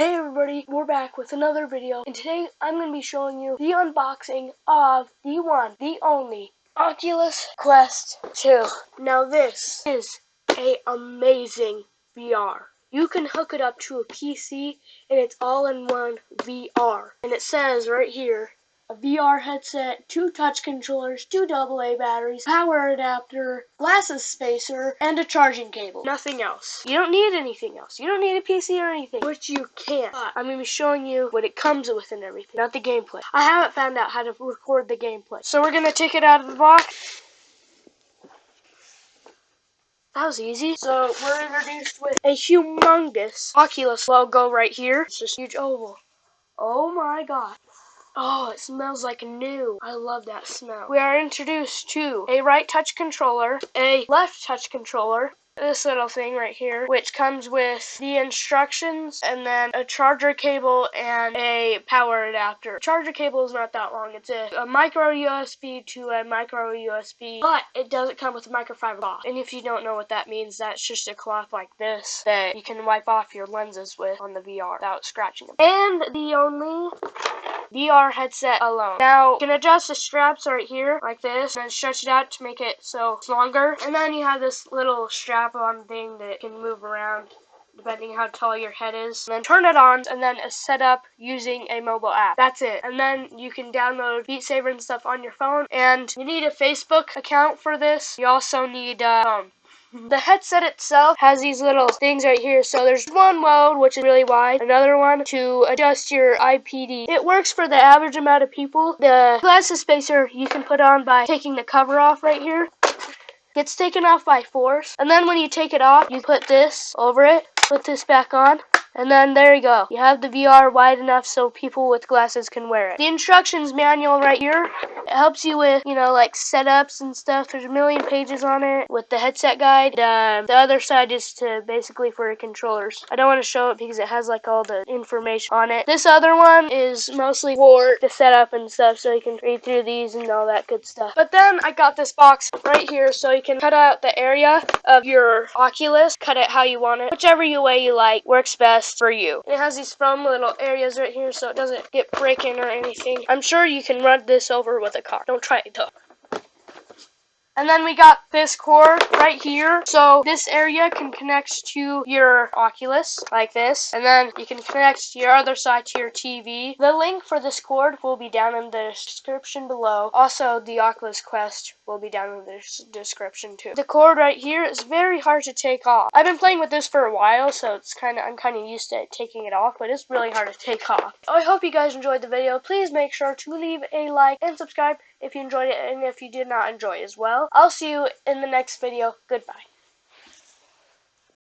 Hey everybody, we're back with another video, and today I'm going to be showing you the unboxing of the one, the only, Oculus Quest 2. Now this is a amazing VR. You can hook it up to a PC, and it's all-in-one VR. And it says right here, a VR headset, two touch controllers, two AA batteries, power adapter, glasses spacer, and a charging cable. Nothing else. You don't need anything else. You don't need a PC or anything, which you can. But I'm going to be showing you what it comes with and everything, not the gameplay. I haven't found out how to record the gameplay. So we're going to take it out of the box. That was easy. So we're introduced with a humongous Oculus logo right here. It's just huge oval. Oh my god. Oh, it smells like new. I love that smell. We are introduced to a right touch controller, a left touch controller, this little thing right here, which comes with the instructions and then a charger cable and a power adapter. Charger cable is not that long. It's a, a micro USB to a micro USB, but it doesn't come with a microfiber cloth. And if you don't know what that means, that's just a cloth like this that you can wipe off your lenses with on the VR without scratching them. And the only VR headset alone. Now, you can adjust the straps right here, like this, and stretch it out to make it so it's longer. And then you have this little strap-on thing that can move around depending how tall your head is. And then turn it on, and then set up using a mobile app. That's it. And then you can download Beat Saber and stuff on your phone. And you need a Facebook account for this. You also need uh, um, the headset itself has these little things right here. So there's one mode, which is really wide, another one to adjust your IPD. It works for the average amount of people. The glasses spacer you can put on by taking the cover off right here. Gets taken off by force. And then when you take it off, you put this over it, put this back on, and then there you go. You have the VR wide enough so people with glasses can wear it. The instructions manual right here, it helps you with, you know, like setups and stuff. There's a million pages on it with the headset guide. Uh, the other side is to basically for controllers. I don't want to show it because it has like all the information on it. This other one is mostly for the setup and stuff so you can read through these and all that good stuff. But then I got this box right here so you can cut out the area of your Oculus, cut it how you want it. Whichever way you like works best best for you. It has these foam little areas right here so it doesn't get breaking or anything. I'm sure you can run this over with a car. Don't try it though. And then we got this cord right here. So this area can connect to your Oculus like this. And then you can connect your other side to your TV. The link for this cord will be down in the description below. Also, the Oculus Quest will be down in the description too. The cord right here is very hard to take off. I've been playing with this for a while, so it's kind of I'm kind of used to taking it off, but it's really hard to take off. I hope you guys enjoyed the video. Please make sure to leave a like and subscribe if you enjoyed it and if you did not enjoy as well. I'll see you in the next video. Goodbye.